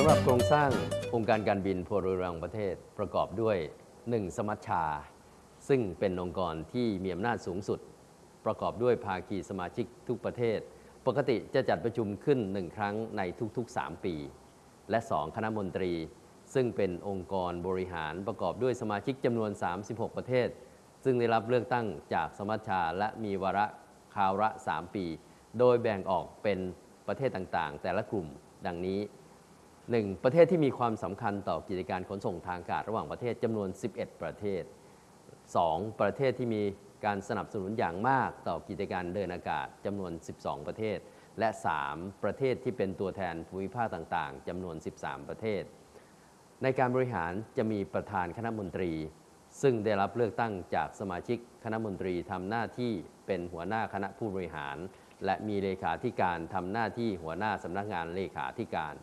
สร้างองค์การการบินพลเรือนประเทศประกอบด้วย 1. สมัชชา ซึ่งเป็นองค์กรที่มีอำนาจสูงสุด ประกอบด้วยภาคีสมาชิกทุกประเทศ ปกติจะจัดประชุมขึ้นหนึ่งครั้งในทุกๆ 3 ปี และ 2. คณะมนตรี ซึ่งเป็นองค์กรบริหารประกอบด้วยสมาชิกจำนวน 36 ประเทศ ซึ่งได้รับเลือกตั้งจากสมัชชาและมีวาระคาวละ3 ปี โดยแบ่งออกเป็นประเทศต่างๆ แต่ละกลุ่มดังนี้ 1. ประเทศที่มีความสำคัญต่อกิจการขนส่งทางอากาศระหว่างประเทศจำนวน 11 ประเทศ 2. ประเทศที่มีการสนับสนุนอย่างมากต่อกิจการเดินอากาศจำนวน 12 ประเทศ และ 3. ประเทศที่เป็นตัวแทนภูมิภาคต่างๆจำนวน 13 ประเทศ ในการบริหารจะมีประธานคณะมนตรี ซึ่งได้รับเลือกตั้งจากสมาชิกคณะมนตรีทำหน้าที่เป็นหัวหน้าคณะผู้บริหาร และมีเลขาธิการทำหน้าที่หัวหน้าสำนักงานเลขาธิการ